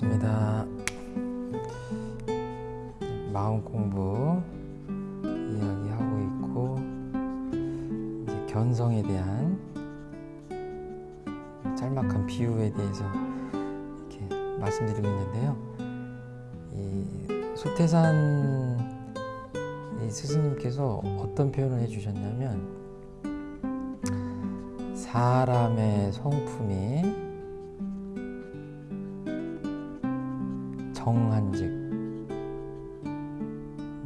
반갑습니다. 마음 공부 이야기하고 있고 이제 견성에 대한 짤막한 비유에 대해서 이렇게 말씀드리고 있는데요. 이 소태산 이 스승님께서 어떤 표현을 해주셨냐면 사람의 성품이 정한즉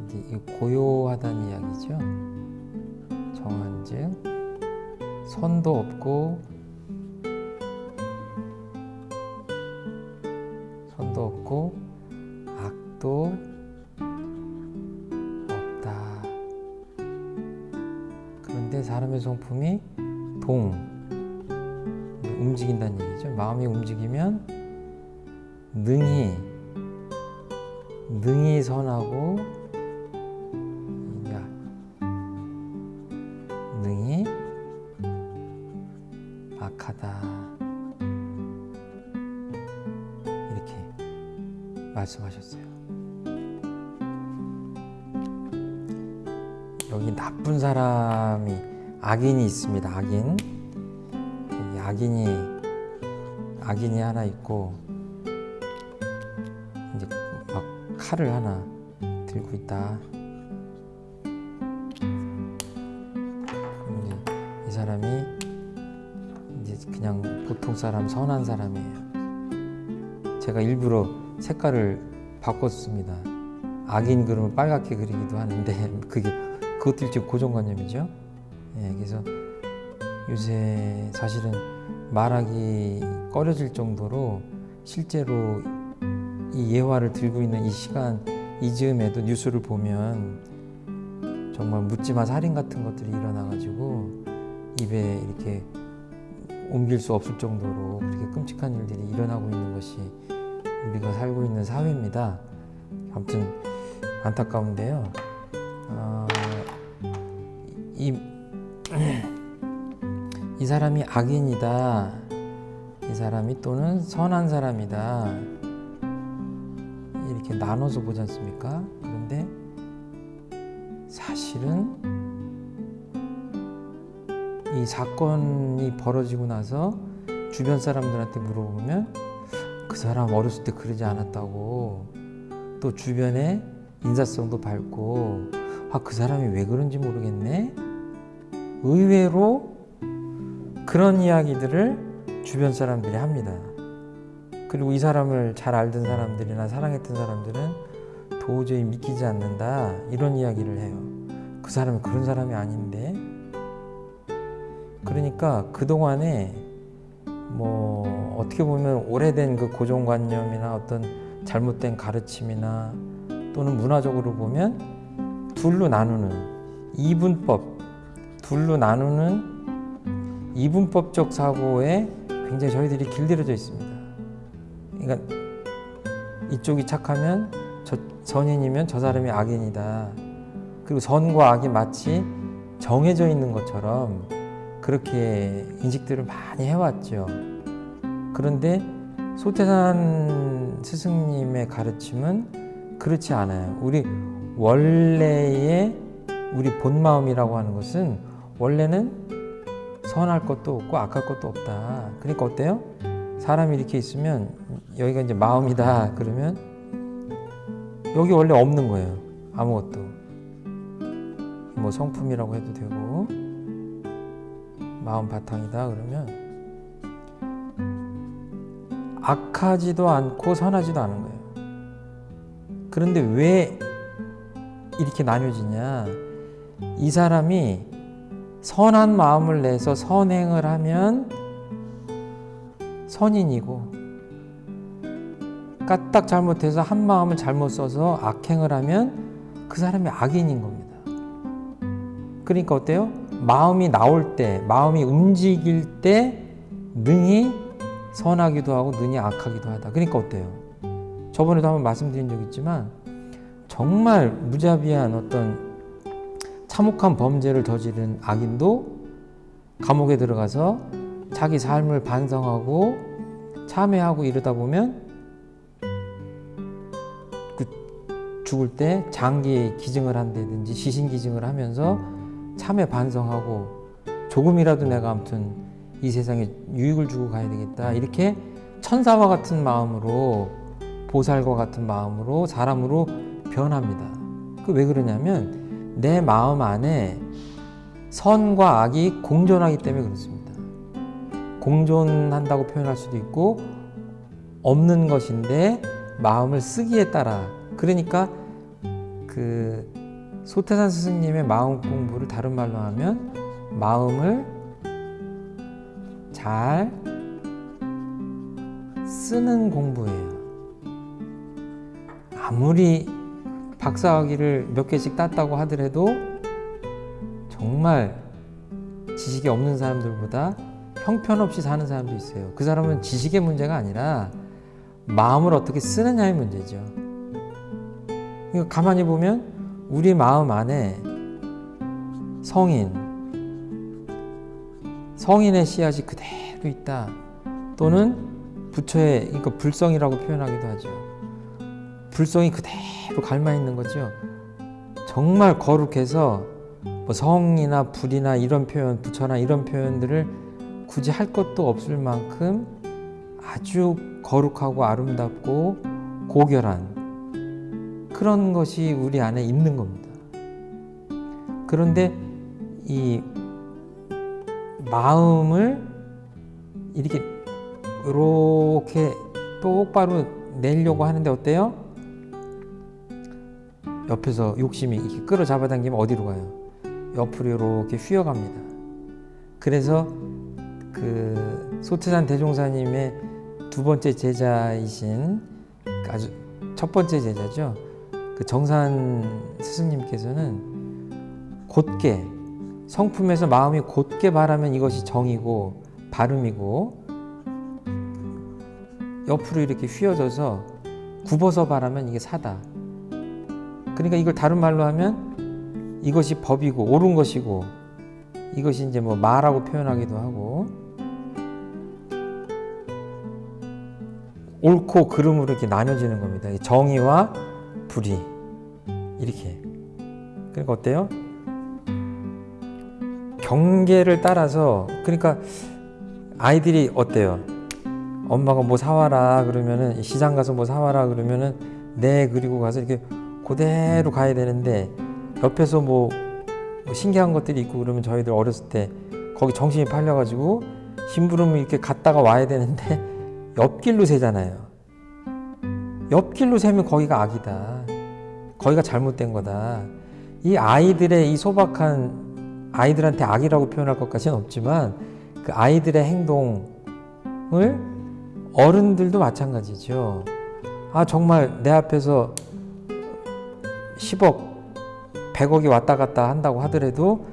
이제 이 고요하다는 이야기죠. 정한즉 선도 없고 선도 없고 악도 없다. 그런데 사람의 성품이 동 움직인다는 얘기죠. 마음이 움직이면 능히 능히 선하고 야 능히 악하다 이렇게 말씀하셨어요. 여기 나쁜 사람이 악인이 있습니다. 악인 악인이 악인이 하나 있고 칼을 하나 들고 있다. 이 사람이 이제 그냥 보통 사람 선한 사람이에요. 제가 일부러 색깔을 바꿨습니다. 악인 그러면 빨갛게 그리기도 하는데 그게 일종 고정관념이죠. 예, 그래서 요새 사실은 말하기 꺼려질 정도로 실제로 이 예화를 들고 있는 이 시간 이즈음에도 뉴스를 보면 정말 묻지마 살인 같은 것들이 일어나가지고 입에 이렇게 옮길 수 없을 정도로 그렇게 끔찍한 일들이 일어나고 있는 것이 우리가 살고 있는 사회입니다. 아무튼 안타까운데요. 어, 이, 이 사람이 악인이다. 이 사람이 또는 선한 사람이다. 이렇게 나눠서 보지 않습니까? 그런데 사실은 이 사건이 벌어지고 나서 주변 사람들한테 물어보면 그 사람 어렸을 때 그러지 않았다고 또 주변에 인사성도 밝고 아 그 사람이 왜 그런지 모르겠네 의외로 그런 이야기들을 주변 사람들이 합니다. 그리고 이 사람을 잘 알던 사람들이나 사랑했던 사람들은 도저히 믿기지 않는다 이런 이야기를 해요. 그 사람이 그런 사람이 아닌데 그러니까 그동안에 뭐 어떻게 보면 오래된 그 고정관념이나 어떤 잘못된 가르침이나 또는 문화적으로 보면 둘로 나누는 이분법 둘로 나누는 이분법적 사고에 굉장히 저희들이 길들여져 있습니다. 그러니까 이쪽이 착하면 저 선인이면 저 사람이 악인이다. 그리고 선과 악이 마치 정해져 있는 것처럼 그렇게 인식들을 많이 해왔죠. 그런데 소태산 스승님의 가르침은 그렇지 않아요. 우리 원래의 우리 본 마음이라고 하는 것은 원래는 선할 것도 없고 악할 것도 없다. 그러니까 어때요? 사람이 이렇게 있으면 여기가 이제 마음이다 그러면 여기 원래 없는 거예요. 아무것도. 뭐 성품이라고 해도 되고 마음 바탕이다 그러면 악하지도 않고 선하지도 않은 거예요. 그런데 왜 이렇게 나뉘어지냐? 이 사람이 선한 마음을 내서 선행을 하면 선인이고 까딱 잘못해서 한 마음을 잘못 써서 악행을 하면 그 사람이 악인인 겁니다. 그러니까 어때요? 마음이 나올 때, 마음이 움직일 때 능히 선하기도 하고 능히 악하기도 하다. 그러니까 어때요? 저번에도 한번 말씀드린 적 있지만 정말 무자비한 어떤 참혹한 범죄를 저지른 악인도 감옥에 들어가서 자기 삶을 반성하고 참회하고 이러다 보면 죽을 때 장기 기증을 한다든지 시신 기증을 하면서 참회 반성하고 조금이라도 내가 아무튼 이 세상에 유익을 주고 가야 되겠다 이렇게 천사와 같은 마음으로 보살과 같은 마음으로 사람으로 변합니다. 그 왜 그러냐면 내 마음 안에 선과 악이 공존하기 때문에 그렇습니다. 공존한다고 표현할 수도 있고 없는 것인데 마음을 쓰기에 따라 그러니까 그 소태산 스승님의 마음 공부를 다른 말로 하면 마음을 잘 쓰는 공부예요. 아무리 박사학위를 몇 개씩 땄다고 하더라도 정말 지식이 없는 사람들보다 형편없이 사는 사람도 있어요. 그 사람은 지식의 문제가 아니라 마음을 어떻게 쓰느냐의 문제죠. 가만히 보면 우리 마음 안에 성인, 성인의 씨앗이 그대로 있다. 또는 부처의 그러니까 불성이라고 표현하기도 하죠. 불성이 그대로 갈마 있는 거죠. 정말 거룩해서 뭐 성이나 불이나 이런 표현, 부처나 이런 표현들을 굳이 할 것도 없을 만큼 아주 거룩하고 아름답고 고결한 그런 것이 우리 안에 있는 겁니다. 그런데 이 마음을 이렇게 이렇게 똑바로 내려고 하는데 어때요? 옆에서 욕심이 이렇게 끌어 잡아당기면 어디로 가요? 옆으로 이렇게 휘어갑니다. 그래서 그 소태산 대종사님의 두 번째 제자이신 아주 첫 번째 제자죠. 그 정산 스승님께서는 곧게 성품에서 마음이 곧게 바라면 이것이 정이고 발음이고 옆으로 이렇게 휘어져서 굽어서 바라면 이게 사다. 그러니까 이걸 다른 말로 하면 이것이 법이고 옳은 것이고 이것이 이제 뭐 마라고 표현하기도 하고 옳고 그름으로 이렇게 나뉘어지는 겁니다. 정의와 불의 이렇게. 그러니까 어때요? 경계를 따라서 그러니까 아이들이 어때요? 엄마가 뭐 사와라 그러면은 시장 가서 뭐 사와라 그러면은 네 그리고 가서 이렇게 그대로 가야 되는데 옆에서 뭐 신기한 것들이 있고 그러면 저희들 어렸을 때 거기 정신이 팔려가지고 심부름을 이렇게 갔다가 와야 되는데 옆길로 세잖아요. 옆길로 세면 거기가 악이다. 거기가 잘못된 거다. 이 아이들의 이 소박한 아이들한테 악이라고 표현할 것까지는 없지만 그 아이들의 행동을 어른들도 마찬가지죠. 아 정말 내 앞에서 10억, 100억이 왔다 갔다 한다고 하더라도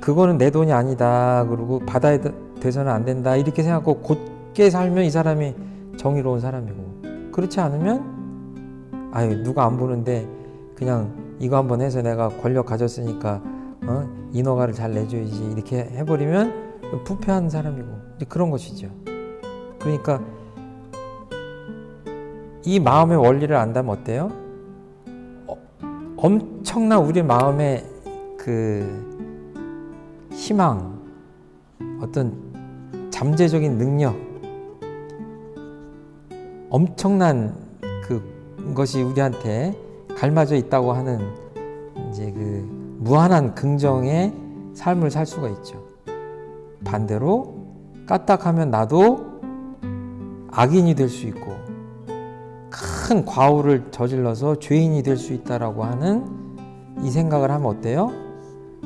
그거는 내 돈이 아니다. 그리고 받아야 돼서는 안 된다. 이렇게 생각하고 곧 게 살면 이 사람이 정의로운 사람이고 그렇지 않으면 아유 누가 안 보는데 그냥 이거 한번 해서 내가 권력 가졌으니까 어? 인허가를 잘 내줘야지 이렇게 해버리면 부패한 사람이고 그런 것이죠. 그러니까 이 마음의 원리를 안다면 어때요? 어, 엄청난 우리 마음의 그 희망, 어떤 잠재적인 능력, 엄청난 그 것이 우리한테 갈마져 있다고 하는 이제 그 무한한 긍정의 삶을 살 수가 있죠. 반대로 까딱하면 나도 악인이 될 수 있고 큰 과오를 저질러서 죄인이 될 수 있다라고 하는 이 생각을 하면 어때요?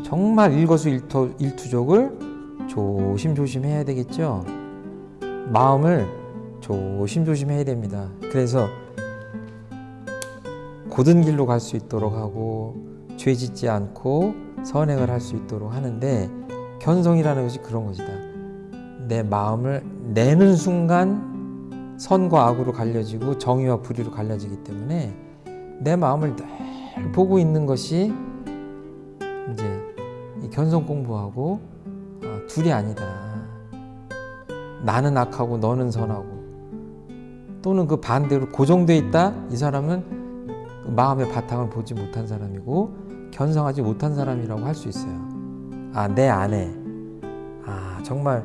정말 일거수일투, 일투족을 조심조심 해야 되겠죠. 마음을 조심조심 해야 됩니다. 그래서 고든 길로 갈 수 있도록 하고 죄 짓지 않고 선행을 할 수 있도록 하는데 견성이라는 것이 그런 것이다. 내 마음을 내는 순간 선과 악으로 갈려지고 정의와 불의로 갈려지기 때문에 내 마음을 늘 보고 있는 것이 이제 견성 공부하고 어, 둘이 아니다. 나는 악하고 너는 선하고 또는 그 반대로 고정돼 있다. 이 사람은 그 마음의 바탕을 보지 못한 사람이고 견성하지 못한 사람이라고 할 수 있어요. 아, 내 안에 아, 정말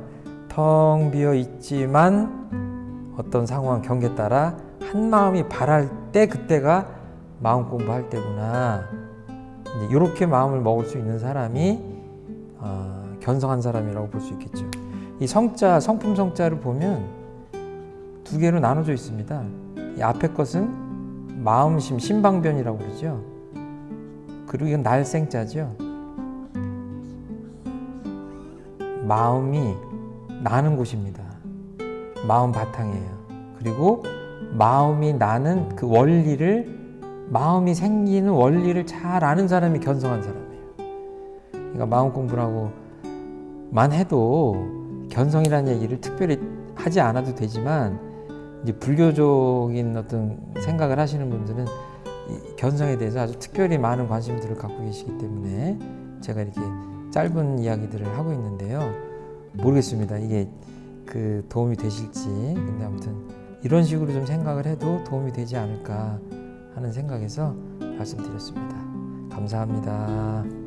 텅 비어 있지만 어떤 상황 경계 따라 한 마음이 바랄 때 그때가 마음 공부할 때구나. 이제 이렇게 마음을 먹을 수 있는 사람이 어, 견성한 사람이라고 볼 수 있겠죠. 이 성자 성품 성자를 보면 두 개로 나눠져 있습니다. 이 앞에 것은 마음심 신방변이라고 그러죠. 그리고 이건 날생자죠. 마음이 나는 곳입니다. 마음 바탕이에요. 그리고 마음이 나는 그 원리를 마음이 생기는 원리를 잘 아는 사람이 견성한 사람이에요. 그러니까 마음 공부라고 만 해도 견성이라는 얘기를 특별히 하지 않아도 되지만 이제 불교적인 어떤 생각을 하시는 분들은 이 견성에 대해서 아주 특별히 많은 관심들을 갖고 계시기 때문에 제가 이렇게 짧은 이야기들을 하고 있는데요. 모르겠습니다. 이게 그 도움이 되실지. 근데 아무튼 이런 식으로 좀 생각을 해도 도움이 되지 않을까 하는 생각에서 말씀드렸습니다. 감사합니다.